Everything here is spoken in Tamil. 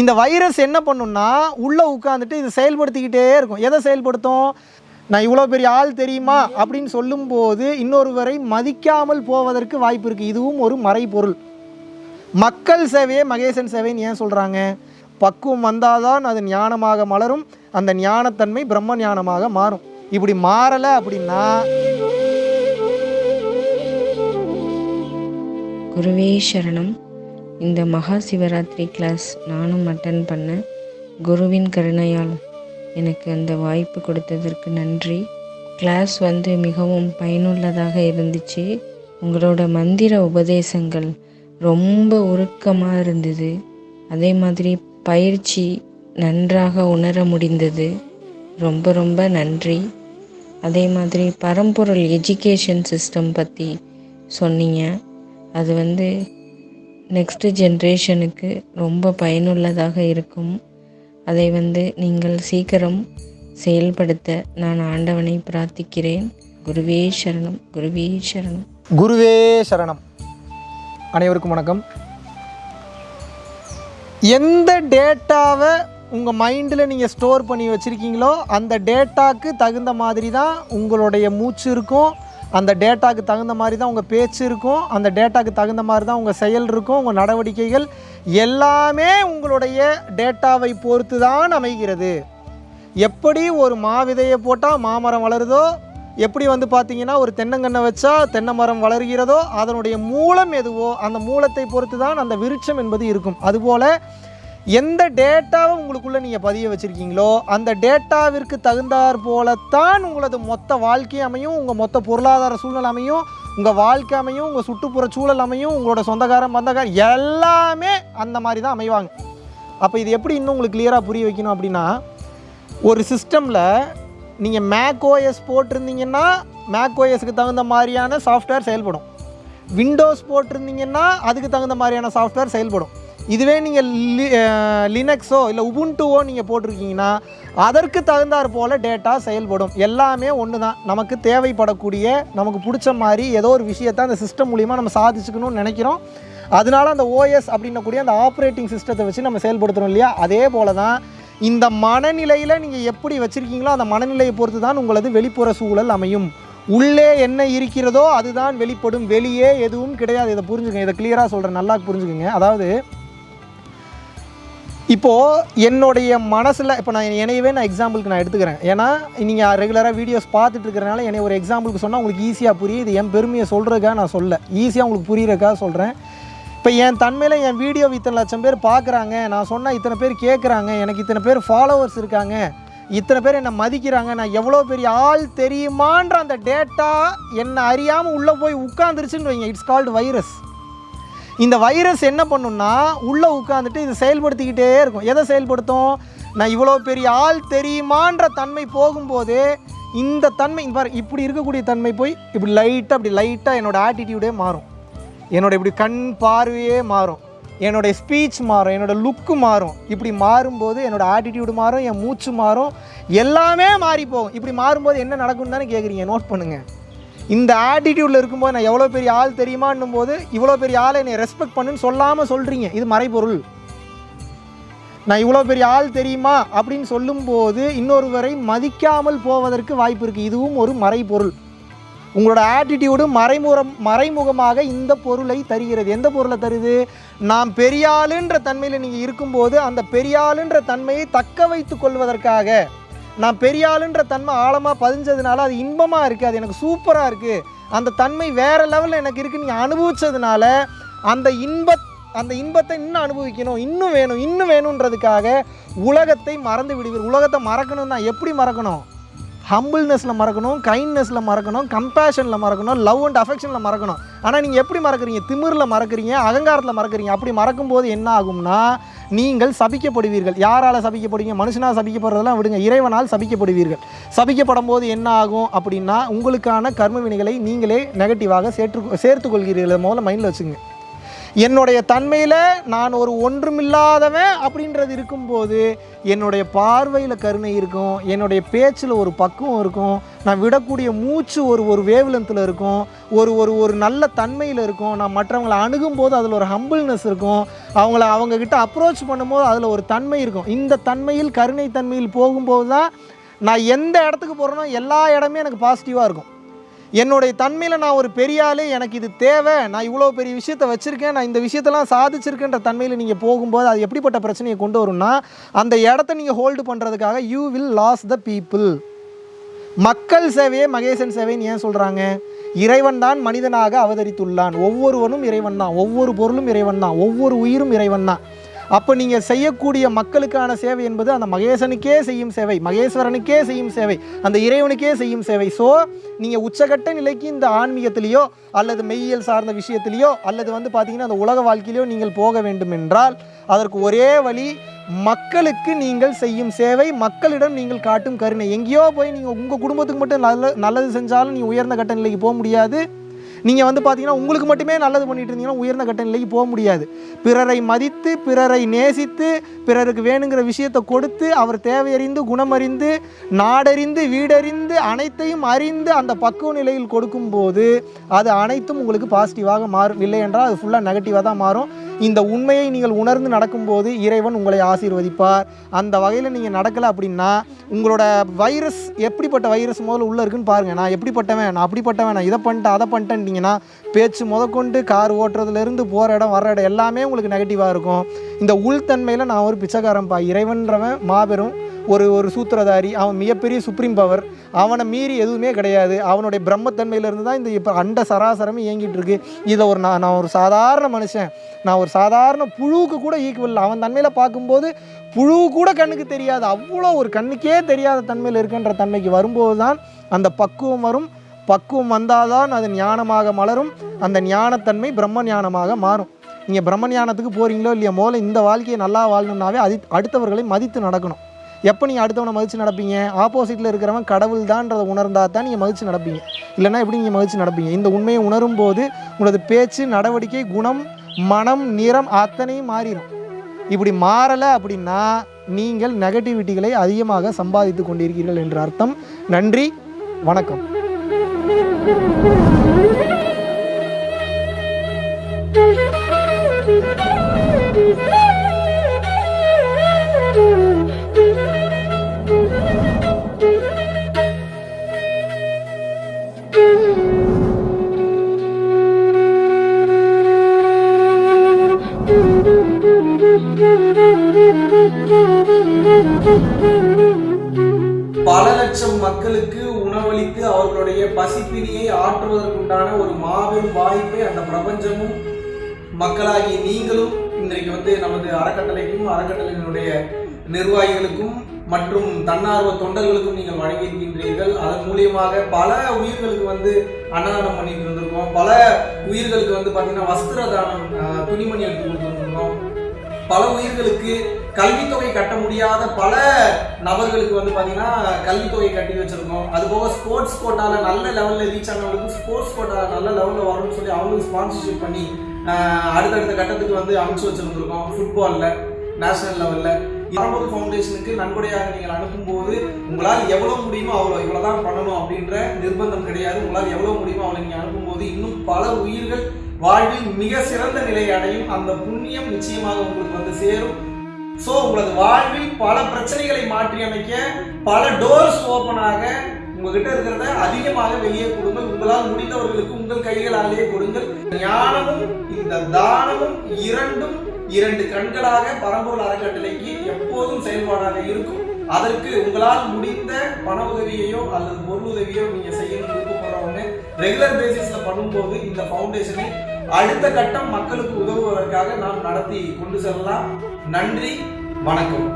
இந்த வைரஸ் என்ன பண்ணுன்னா உள்ளே உட்காந்துட்டு இது செயல்படுத்திக்கிட்டே இருக்கும். எதை செயல்படுத்தும்? நான் இவ்வளோ பெரிய ஆள் தெரியுமா? அப்படின்னு சொல்லும்போது இன்னொருவரை மதிக்காமல் போவதற்கு வாய்ப்பு இருக்குது இதுவும் ஒரு மறைபொருள். மக்கள் சேவையே மகேசன் சேவைன்னு ஏன் சொல்கிறாங்க பக்குவம் வந்தாதான் அது ஞானமாக மலரும். அந்த ஞானத்தன்மை பிரம்ம ஞானமாக மாறும். இப்படி மாறலை அப்படின்னா குருவே சரணம். இந்த மகா சிவராத்திரி கிளாஸ் நானும் அட்டன் பண்ணேன் குருவின் கருணையால் எனக்கு அந்த வாய்ப்பு கொடுத்ததற்கு நன்றி. கிளாஸ் வந்து மிகவும் பயனுள்ளதாக இருந்துச்சு. உங்களோட மந்திர உபதேசங்கள் ரொம்ப உருக்கமாக இருந்தது. அதே மாதிரி பயிற்சி நன்றாக உணர முடிந்தது. ரொம்ப ரொம்ப நன்றி. அதே மாதிரி பரம்பொருள் எஜுகேஷன் சிஸ்டம் பற்றி சொன்னீங்க. அது வந்து நெக்ஸ்ட் ஜென்ரேஷனுக்கு ரொம்ப பயனுள்ளதாக இருக்கும். அதை வந்து நீங்கள் சீக்கிரம் செயல்படுத்த நான் ஆண்டவனை பிரார்த்திக்கிறேன். குருவே சரணம் குருவே சரணம். குருவே சரணம். அனைவருக்கும் வணக்கம். எந்த டேட்டாவை உங்கள் மைண்டில் நீங்கள் ஸ்டோர் பண்ணி வச்சுருக்கீங்களோ அந்த டேட்டாக்கு தகுந்த மாதிரி தான் உங்களுடைய மூச்சு இருக்கும். அந்த டேட்டாக்கு தகுந்த மாதிரி தான் உங்கள் பேச்சு இருக்கும். அந்த டேட்டாக்கு தகுந்த மாதிரி தான் உங்கள் செயல் இருக்கும். உங்கள் நடவடிக்கைகள் எல்லாமே உங்களுடைய டேட்டாவை பொறுத்து தான் அமைகிறது. எப்படி ஒரு மாவிதையை போட்டால் மாமரம் வளருதோ எப்படி வந்து பார்த்தீங்கன்னா ஒரு தென்னங்கன்றை வச்சா தென்னை மரம் வளர்கிறதோ அதனுடைய மூலம் எதுவோ அந்த மூலத்தை பொறுத்து தான் அந்த விருட்சம் என்பது இருக்கும். அதுபோல் எந்த டேட்டாவை உங்களுக்குள்ளே நீங்கள் பதிய வச்சுருக்கீங்களோ அந்த டேட்டாவிற்கு தகுந்தாற் போலத்தான் உங்களது மொத்த வாழ்க்கை அமையும் உங்கள் மொத்த பொருளாதார சூழ்நிலை அமையும் உங்கள் வாழ்க்கை அமையும் உங்கள் சுற்றுப்புற சூழல் அமையும் உங்களோட சொந்தக்காரன் பந்தக்காரன் எல்லாமே அந்த மாதிரி தான் அமைவாங்க. அப்போ இது எப்படி இன்னும் உங்களுக்கு கிளியராக புரிய வைக்கணும் அப்படின்னா ஒரு சிஸ்டமில் நீங்கள் மேக் ஓஎஸ் போட்டிருந்தீங்கன்னா மேக் ஓஎஸ்க்கு தகுந்த மாதிரியான சாஃப்ட்வேர் செயல்படும். விண்டோஸ் போட்டிருந்தீங்கன்னா அதுக்கு தகுந்த மாதிரியான சாஃப்ட்வேர் செயல்படும். இதுவே நீங்கள் லி லினக்ஸோ இல்லை உபுண்டுவோ நீங்கள் போட்டிருக்கீங்கன்னா அதற்கு தகுந்தாற் போல் டேட்டா செயல்படும். எல்லாமே ஒன்று தான் நமக்கு தேவைப்படக்கூடிய நமக்கு பிடிச்ச மாதிரி ஏதோ ஒரு விஷயத்தை அந்த சிஸ்டம் மூலிமா நம்ம சாதிச்சுக்கணும்னு நினைக்கிறோம். அதனால அந்த ஓஎஸ் அப்படின்னக்கூடிய அந்த ஆப்ரேட்டிங் சிஸ்டத்தை வச்சு நம்ம செயல்படுத்துகிறோம் இல்லையா? அதே போல் தான் இந்த மனநிலையில் நீங்கள் எப்படி வச்சுருக்கீங்களோ அந்த மனநிலையை பொறுத்து தான் உங்களது வெளிப்புற சூழல் அமையும். உள்ளே என்ன இருக்கிறதோ அதுதான் வெளிப்படும். வெளியே எதுவும் கிடையாது. இதை புரிஞ்சுக்கங்க. இதை கிளியராக சொல்கிறேன் நல்லா புரிஞ்சுக்கங்க. அதாவது இப்போது என்னுடைய மனசில் இப்போ நான் என்னையவே நான் எக்ஸாம்பிளுக்கு நான் எடுத்துக்கிறேன். ஏன்னா நீங்கள் ரெகுலராக வீடியோஸ் பார்த்துட்டு இருக்கிறனால என்னை ஒரு எக்ஸாம்பிளுக்கு சொன்னால் உங்களுக்கு ஈஸியாக புரியும் இது என் பெருமையை சொல்கிறதுக்காக நான் சொல்ல. ஈஸியாக உங்களுக்கு புரியுறதுக்காக சொல்கிறேன் இப்போ என் தன்மையில் என் வீடியோ இத்தனை லட்சம் பேர் பார்க்குறாங்க. நான் சொன்னால் இத்தனை பேர் கேட்குறாங்க எனக்கு இத்தனை பேர் ஃபாலோவர்ஸ் இருக்காங்க. இத்தனை பேர் என்னை மதிக்கிறாங்க. நான் எவ்வளோ பெரிய ஆள் தெரியுமான்ற அந்த டேட்டா என்னை அறியாமல் உள்ளே போய் உட்காந்துருச்சுன்னு வைங்க. இட்ஸ் கால்டு வைரஸ் இந்த வைரஸ் என்ன பண்ணுன்னா உள்ளே உட்காந்துட்டு இது செயல்படுத்திக்கிட்டே இருக்கும். எதை செயல்படுத்தும்? நான் இவ்வளோ பெரிய ஆள் தெரியுமான்ற தன்மை போகும்போது இந்த தன்மை பாரு இப்படி இருக்கக்கூடிய தன்மை போய் இப்படி லைட்டாக அப்படி லைட்டாக என்னோடய ஆட்டிடியூடே மாறும். என்னோட இப்படி கண் பார்வையே மாறும். என்னோடய ஸ்பீச் மாறும். என்னோட லுக்கு மாறும். இப்படி மாறும்போது என்னோட ஆட்டிடியூடு மாறும் என் மூச்சு மாறும். எல்லாமே மாறி போகும் இப்படி மாறும்போது என்ன நடக்கும்னு தானே கேட்குறீங்க நோட் பண்ணுங்கள் இந்த ஆட்டிடியூடில் இருக்கும்போது நான் எவ்வளோ பெரிய ஆள் தெரியுமான்னும் போது இவ்வளோ பெரிய ஆளை என்னை ரெஸ்பெக்ட் பண்ணுன்னு சொல்லாமல் சொல்கிறீங்க இது மறைபொருள். நான் இவ்வளோ பெரிய ஆள் தெரியுமா அப்படின்னு சொல்லும்போது இன்னொருவரை மதிக்காமல் போவதற்கு வாய்ப்பு இருக்குது இதுவும் ஒரு மறைபொருள். உங்களோட ஆட்டிடியூடு மறைமுகம் மறைமுகமாக இந்த பொருளை தருகிறது. எந்த பொருளை தருது? நாம் பெரியாளுன்ற தன்மையில் நீங்கள் இருக்கும்போது அந்த பெரியாளுன்ற தன்மையை தக்க வைத்து கொள்வதற்காக. நான் பெரியாளுன்ற தன்மை ஆழமாக பதிஞ்சதுனால அது இன்பமாக இருக்குது அது எனக்கு சூப்பராக இருக்குது அந்த தன்மை வேறு லெவலில் எனக்கு இருக்குது நீங்கள் அனுபவித்ததுனால அந்த இன்ப அந்த இன்பத்தை இன்னும் அனுபவிக்கணும் இன்னும் வேணும் இன்னும் வேணுன்றதுக்காக உலகத்தை மறந்து விடுவீர். உலகத்தை மறக்கணும் தான் எப்படி மறக்கணும்? ஹம்பிள்னஸில் மறக்கணும் கைண்ட்னஸில் மறக்கணும் கம்பேஷனில் மறக்கணும் லவ் அண்ட் அஃபெக்ஷனில் மறக்கணும். ஆனால் நீங்கள் எப்படி மறக்கிறீங்க? திமிரில் மறக்கிறீங்க அகங்காரத்தில் மறக்கிறீங்க. அப்படி மறக்கும்போது என்ன ஆகும்னா நீங்கள் சபிக்கப்படுவீர்கள். யாரால் சபிக்கப்படுவீங்க? மனுஷனால் சபிக்கப்படுறதெல்லாம் விடுங்க. இறைவனால் சபிக்கப்படுவீர்கள். சபிக்கப்படும் போது என்ன ஆகும் அப்படின்னா உங்களுக்கான கர்ம வினைகளை நீங்களே நெகட்டிவாக சேர்த்து சேர்த்து கொள்கிறீர்கள். முதல்ல மைண்டில் வச்சுங்க. என்னுடைய தன்மையில் நான் ஒரு ஒன்றுமில்லாதவன் அப்படின்றது இருக்கும்போது என்னுடைய பார்வையில் கருணை இருக்கும். என்னுடைய பேச்சில் ஒரு பக்குவம் இருக்கும். நான் விடக்கூடிய மூச்சு ஒரு ஒரு வேவ்லென்த்தில் இருக்கும். ஒரு ஒரு ஒரு நல்ல தன்மையில் இருக்கும். நான் மற்றவங்களை அணுகும்போது அதில் ஒரு ஹம்பிள்னஸ் இருக்கும். அவங்கள அவங்கக்கிட்ட அப்ரோச் பண்ணும்போது அதில் ஒரு தன்மை இருக்கும். இந்த தன்மையில் கருணை தன்மையில் போகும்போது தான் நான் எந்த இடத்துக்கு போகிறேனோ எல்லா இடமே எனக்கு பாசிட்டிவாக இருக்கும். என்னுடைய தன்மையில் நான் ஒரு பெரிய ஆளு எனக்கு இது தேவை நான் இவ்வளோ பெரிய விஷயத்த வச்சுருக்கேன் நான் இந்த விஷயத்தெல்லாம் சாதிச்சிருக்கேன்ற தன்மையில் நீங்கள் போகும்போது அது எப்படிப்பட்ட பிரச்சனையை கொண்டு வரும்னா அந்த இடத்த நீங்கள் ஹோல்டு பண்ணுறதுக்காக you will lose the people மக்கள் சேவையே மகேசன் சேவைன்னு ஏன் சொல்கிறாங்க இறைவன் தான் மனிதனாக அவதரித்துள்ளான். ஒவ்வொருவனும் இறைவன் தான் ஒவ்வொரு பொருளும் இறைவன் தான் ஒவ்வொரு உயிரும் இறைவன் தான். அப்போ நீங்கள் செய்யக்கூடிய மக்களுக்கான சேவை என்பது அந்த மகேசனுக்கே செய்யும் சேவை மகேஸ்வரனுக்கே செய்யும் சேவை அந்த இறைவனுக்கே செய்யும் சேவை. ஸோ நீங்கள் உச்சகட்ட நிலைக்கு இந்த ஆன்மீகத்திலேயோ அல்லது மெய்யியல் சார்ந்த விஷயத்திலேயோ அல்லது வந்து பார்த்தீங்கன்னா அந்த உலக வாழ்க்கையிலையோ நீங்கள் போக வேண்டும் என்றால் அதற்கு ஒரே வழி மக்களுக்கு நீங்கள் செய்யும் சேவை மக்களிடம் நீங்கள் காட்டும் கருணை. எங்கேயோ போய் நீங்கள் உங்கள் குடும்பத்துக்கு மட்டும் நல்ல நல்லது செஞ்சாலும் நீ உயர்ந்த கட்ட நிலைக்கு போக முடியாது. நீங்கள் வந்து பார்த்தீங்கன்னா உங்களுக்கு மட்டுமே நல்லது பண்ணிட்டு இருந்தீங்கன்னா உயர்ந்த கட்ட நிலைக்கு போக முடியாது. பிறரை மதித்து பிறரை நேசித்து பிறருக்கு வேணுங்கிற விஷயத்தை கொடுத்து அவர் தேவையறிந்து குணமறிந்து நாடறிந்து வீடறிந்து அனைத்தையும் அறிந்து அந்த பக்குவ நிலையில் கொடுக்கும்போது அது அனைத்தும் உங்களுக்கு பாசிட்டிவாக மாறும். இல்லை என்றால் அது ஃபுல்லாக நெகட்டிவாக தான் மாறும். இந்த உண்மையை நீங்கள் உணர்ந்து நடக்கும்போது இறைவன் உங்களை ஆசீர்வதிப்பார். அந்த வகையில் நீங்கள் நடக்கலை அப்படின்னா உங்களோட வைரஸ் எப்படிப்பட்ட வைரஸ் முதல்ல உள்ளே இருக்குன்னு பாருங்கள் நான் எப்படிப்பட்டவன் நான் அப்படிப்பட்டவன் நான் இதை பண்ணிட்டேன் அதை பண்ணிட்டேன்ட்டிங்கன்னா பேச்சு முதற்கொண்டு கார் ஓட்டுறதுலேருந்து போகிற இடம் வர்ற இடம் எல்லாமே உங்களுக்கு நெகட்டிவாக இருக்கும். இந்த உள்தன்மையில் நான் ஒரு பிச்சைக்காரன்ப்பா இறைவன்றவன் மாபெரும் ஒரு ஒரு சூத்திரதாரி அவன் மிகப்பெரிய சுப்ரீம் பவர் அவனை மீறி எதுவுமே கிடையாது. அவனுடைய பிரம்மத்தன்மையிலேருந்து தான் இந்த இப்போ அண்ட சராசரமே இயங்கிட்டு இருக்கு இதை ஒரு நான் நான் ஒரு சாதாரண மனுஷன் நான் ஒரு சாதாரண புழுவுக்கு கூட ஈக்குவல் அவன் தன்மையில் பார்க்கும்போது புழு கூட கண்ணுக்கு தெரியாது. அவ்வளோ ஒரு கண்ணுக்கே தெரியாத தன்மையில் இருக்கின்ற தன்மைக்கு வரும்போது தான் அந்த பக்குவம் வரும். பக்குவம் வந்தால்தான் அது ஞானமாக மலரும். அந்த ஞானத்தன்மை பிரம்ம ஞானமாக மாறும். நீங்கள் பிரம்ம ஞானத்துக்கு போகிறீங்களோ இல்லையா முதல்ல இந்த வாழ்க்கையை நல்லா வாழணும்னாவே அது அடுத்தவர்களை மதித்து நடக்கணும். எப்போ நீங்கள் அடுத்தவனை மதித்து நடப்பீங்க? ஆப்போசிட்டில் இருக்கிறவன் கடவுள் தான்றதை உணர்ந்தால் தான் நீங்கள் மதித்து நடப்பீங்க. இல்லைன்னா எப்படி நீங்கள் மதித்து நடப்பீங்க? இந்த உண்மையை உணரும் போது உங்களது பேச்சு நடவடிக்கை குணம் மனம் நிறம் அத்தனையும் மாறிடும் இப்படி மாறலை அப்படின்னா நீங்கள் நெகட்டிவிட்டிகளை அதிகமாக சம்பாதித்து கொண்டிருக்கிறீர்கள் என்ற அர்த்தம். நன்றி வணக்கம். உண்டான ஒரு மாபெரும் வாய்ப்பை அந்த பிரபஞ்சமும் மக்களாகி நீங்களும் இன்றைக்கு வந்து நமது அறக்கட்டளைக்கும் அறக்கட்டளையினுடைய நிர்வாகிகளுக்கும் மற்றும் தன்னார்வ தொண்டர்களுக்கும் நீங்கள் வழங்கியிருக்கின்றீர்கள். அதன் மூலியமாக பல உயிர்களுக்கு வந்து அன்னதானம் பண்ணிட்டு இருந்திருக்கோம். பல உயிர்களுக்கு வந்து பார்த்தீங்கன்னா வஸ்திர தானம் துணிமணி எடுத்து கொடுத்துருந்துருக்கோம். பல உயிர்களுக்கு கல்வித்தொகை கட்ட முடியாத பல நபர்களுக்கு வந்து பார்த்தீங்கன்னா கல்வித்தொகை கட்டி வச்சுருக்கோம். அது போக ஸ்போர்ட்ஸ் கோட்டாவில் நல்ல லெவலில் ரீச் ஆனவங்களுக்கு ஸ்போர்ட்ஸ் கோட்டாவில் நல்ல லெவலில் வரணும்னு சொல்லி அவங்களுக்கு ஸ்பான்சர்ஷிப் பண்ணி அடுத்தடுத்த கட்டத்துக்கு வந்து அமைச்சு வச்சுருந்துருக்கோம் ஃபுட்பாலில் நேஷனல் லெவலில் பரம்பூர் ஃபவுண்டேஷனுக்கு நன்கொடையாக நீங்கள் அனுப்பும்போது உங்களால் எவ்வளோ முடியுமோ அவ்வளோ இவ்வளோ தான் பண்ணணும் அப்படின்ற நிர்பந்தம் கிடையாது. உங்களால் எவ்வளோ முடியுமோ அவ்வளோ நீங்கள் அனுப்பும்போது இன்னும் பல உயிர்கள் வாழ்வில் மிக சிறந்த நிலையை அடையும் அந்த புண்ணியம் நிச்சயமாக உங்களுக்கு வந்து சேரும். ஸோ உங்களது வாழ்வில் பல பிரச்சனைகளை மாற்றி அமைக்க பல டோர்ஸ் ஓப்பன் ஆக உங்ககிட்ட இருக்கிறத அதிகமாக வெளியே கொடுங்கள். உங்களால் முடிந்தவர்களுக்கு உங்கள் கைகளாலேயே கொடுங்கள். ஞானமும் இந்த தானமும் இரண்டும் இரண்டு கண்களாக பரம்பொருள் அறக்கட்டளைக்கு எப்போதும் செயல்பாடாக இருக்கும். அதற்கு உங்களால் முடிந்த பண உதவியையோ அல்லது பொருள் உதவியோ நீங்க செய்யணும் விருப்பப்படுறவங்க ரெகுலர் பேசிஸ்ல பண்ணும்போது இந்த ஃபவுண்டேஷனை அடுத்த கட்டம் மக்களுக்கு உதவுவதற்காக நாம் நடத்தி கொண்டு செல்லலாம். நன்றி வணக்கம்.